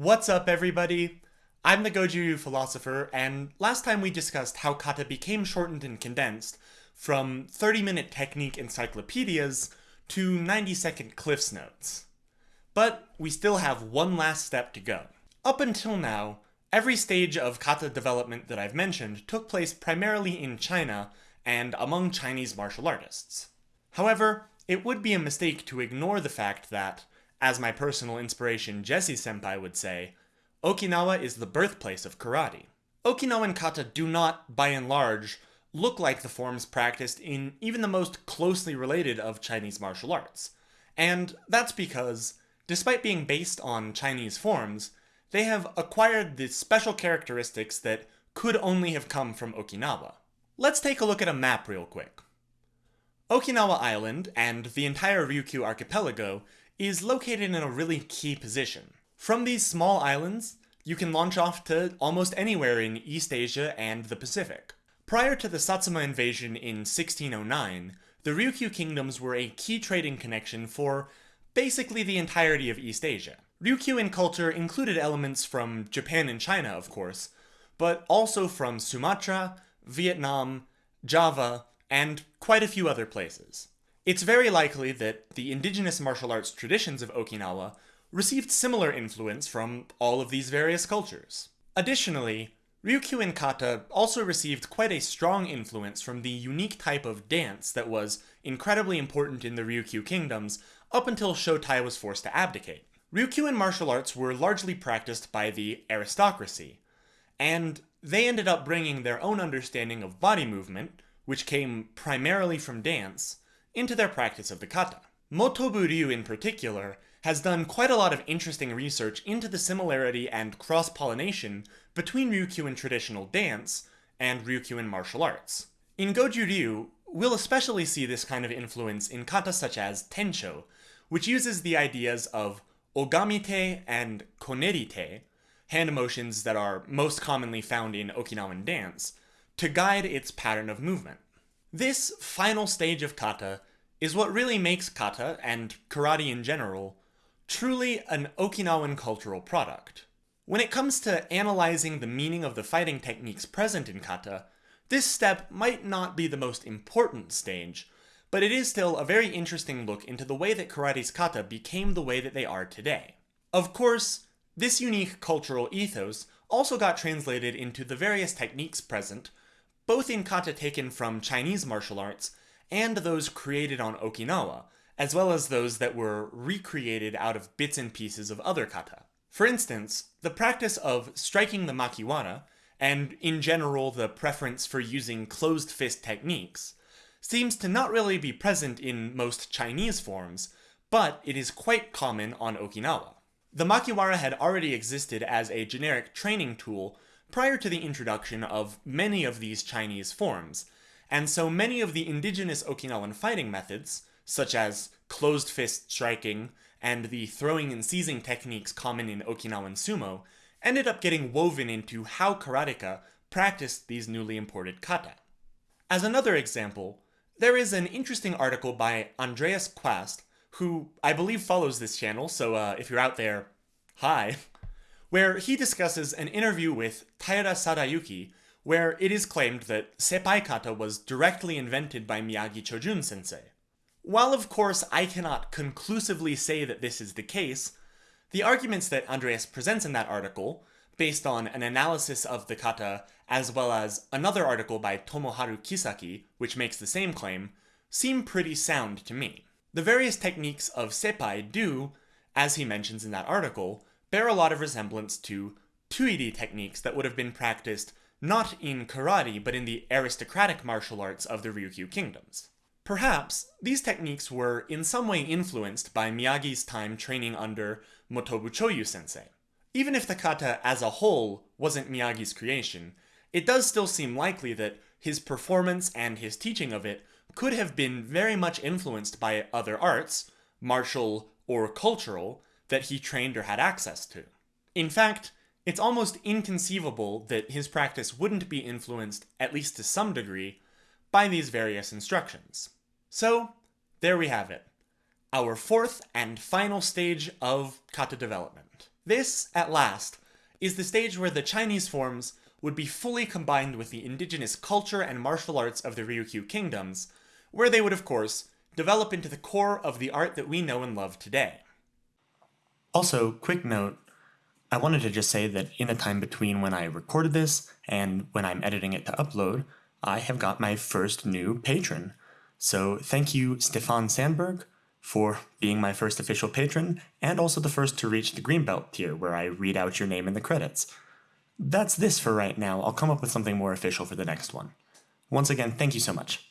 What's up, everybody? I'm the Goju philosopher, and last time we discussed how kata became shortened and condensed from 30 minute technique encyclopedias to 90 second Cliffs Notes. But we still have one last step to go. Up until now, every stage of kata development that I've mentioned took place primarily in China and among Chinese martial artists. However, it would be a mistake to ignore the fact that, as my personal inspiration Jesse Senpai would say, Okinawa is the birthplace of karate. Okinawan kata do not, by and large, look like the forms practiced in even the most closely related of Chinese martial arts. And that's because, despite being based on Chinese forms, they have acquired the special characteristics that could only have come from Okinawa. Let's take a look at a map real quick. Okinawa Island, and the entire Ryukyu archipelago, is located in a really key position. From these small islands, you can launch off to almost anywhere in East Asia and the Pacific. Prior to the Satsuma invasion in 1609, the Ryukyu kingdoms were a key trading connection for basically the entirety of East Asia. Ryukyuan culture included elements from Japan and China, of course, but also from Sumatra, Vietnam, Java, and quite a few other places. It's very likely that the indigenous martial arts traditions of Okinawa received similar influence from all of these various cultures. Additionally, Ryukyuan kata also received quite a strong influence from the unique type of dance that was incredibly important in the Ryukyu kingdoms up until Shotai was forced to abdicate. Ryukyuan martial arts were largely practiced by the aristocracy, and they ended up bringing their own understanding of body movement, which came primarily from dance, into their practice of the kata. Motobu Ryu in particular has done quite a lot of interesting research into the similarity and cross-pollination between Ryukyuan traditional dance and Ryukyuan martial arts. In Goju Ryu, we'll especially see this kind of influence in kata such as Tensho, which uses the ideas of ogamite and konerite, hand motions that are most commonly found in Okinawan dance, to guide its pattern of movement. This final stage of kata is what really makes kata, and karate in general, truly an Okinawan cultural product. When it comes to analyzing the meaning of the fighting techniques present in kata, this step might not be the most important stage, but it is still a very interesting look into the way that karate's kata became the way that they are today. Of course, this unique cultural ethos also got translated into the various techniques present both in kata taken from Chinese martial arts and those created on Okinawa, as well as those that were recreated out of bits and pieces of other kata. For instance, the practice of striking the makiwara, and in general the preference for using closed fist techniques, seems to not really be present in most Chinese forms, but it is quite common on Okinawa. The makiwara had already existed as a generic training tool prior to the introduction of many of these Chinese forms, and so many of the indigenous Okinawan fighting methods, such as closed fist striking and the throwing and seizing techniques common in Okinawan sumo, ended up getting woven into how karateka practiced these newly imported kata. As another example, there is an interesting article by Andreas Quast, who I believe follows this channel, so uh, if you're out there, hi, where he discusses an interview with Taira Sadayuki, where it is claimed that Seipai kata was directly invented by Miyagi Chojun sensei. While of course I cannot conclusively say that this is the case, the arguments that Andreas presents in that article, based on an analysis of the kata as well as another article by Tomoharu Kisaki, which makes the same claim, seem pretty sound to me. The various techniques of Seipai do, as he mentions in that article, bear a lot of resemblance to Tuiri techniques that would have been practiced not in karate, but in the aristocratic martial arts of the Ryukyu kingdoms. Perhaps, these techniques were in some way influenced by Miyagi's time training under Motobu Choyu sensei. Even if the kata as a whole wasn't Miyagi's creation, it does still seem likely that his performance and his teaching of it could have been very much influenced by other arts, martial or cultural, that he trained or had access to. In fact, it's almost inconceivable that his practice wouldn't be influenced, at least to some degree, by these various instructions. So, there we have it. Our fourth and final stage of kata development. This, at last, is the stage where the Chinese forms would be fully combined with the indigenous culture and martial arts of the Ryukyu kingdoms, where they would, of course, develop into the core of the art that we know and love today. Also, quick note, I wanted to just say that in the time between when I recorded this and when I'm editing it to upload, I have got my first new patron. So thank you, Stefan Sandberg, for being my first official patron, and also the first to reach the Greenbelt tier, where I read out your name in the credits. That's this for right now. I'll come up with something more official for the next one. Once again, thank you so much.